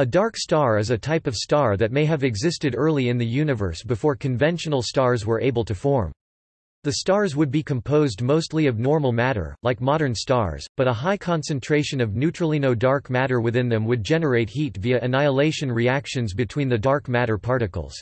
A dark star is a type of star that may have existed early in the universe before conventional stars were able to form. The stars would be composed mostly of normal matter, like modern stars, but a high concentration of neutralino dark matter within them would generate heat via annihilation reactions between the dark matter particles.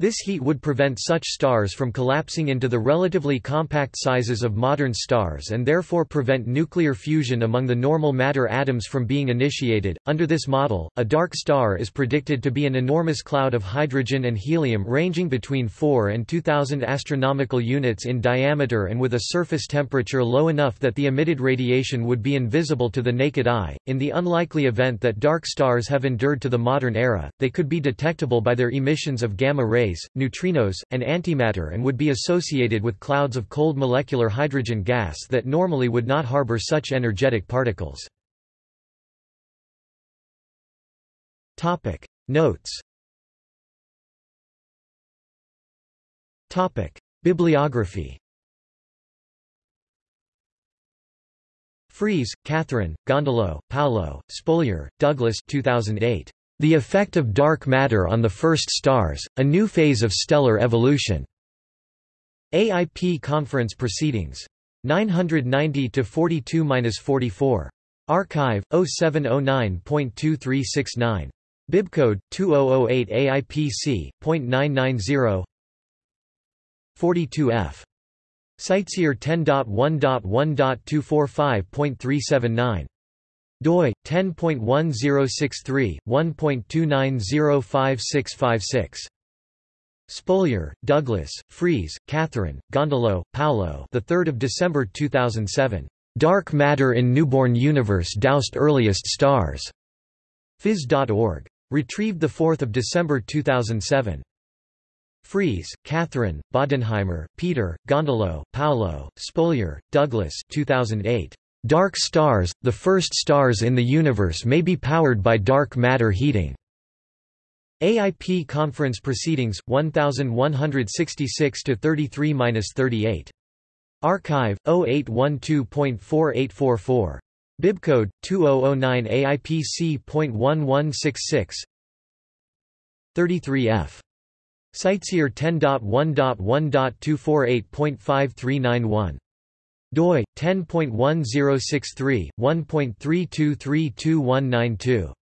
This heat would prevent such stars from collapsing into the relatively compact sizes of modern stars and therefore prevent nuclear fusion among the normal matter atoms from being initiated. Under this model, a dark star is predicted to be an enormous cloud of hydrogen and helium ranging between 4 and 2000 astronomical units in diameter and with a surface temperature low enough that the emitted radiation would be invisible to the naked eye. In the unlikely event that dark stars have endured to the modern era, they could be detectable by their emissions of gamma rays rays, neutrinos, and antimatter and would be associated with clouds of cold molecular hydrogen gas that normally would not harbor such energetic particles. Notes Bibliography Freese, Katherine, Gondolo, Paolo, Spolyar, Douglas 2008. The Effect of Dark Matter on the First Stars, A New Phase of Stellar Evolution. AIP Conference Proceedings. 990-42-44. arXiv, 0709.2369. Bibcode, 2008 AIPC.990 42F. CiteSeer 10.1.1.245.379 doi 10.1063 1.29056656 Spolyar, Douglas, Freese, Katherine, Gondolo, Paolo. The 3rd of December 2007. Dark Matter in Newborn Universe Doused Earliest Stars. Phys.org. Retrieved the 4th of December 2007. Freese, Katherine, Bodenheimer, Peter, Gondolo, Paolo, Spolyar, Douglas 2008. Dark stars, the first stars in the universe may be powered by dark matter heating. AIP Conference Proceedings, 1166-33-38. arXiv, 0812.4844. Bibcode, 2009 AIPC.1166 33F. CiteSeer 10.1.1.248.5391 doi 10.1063 1.32322192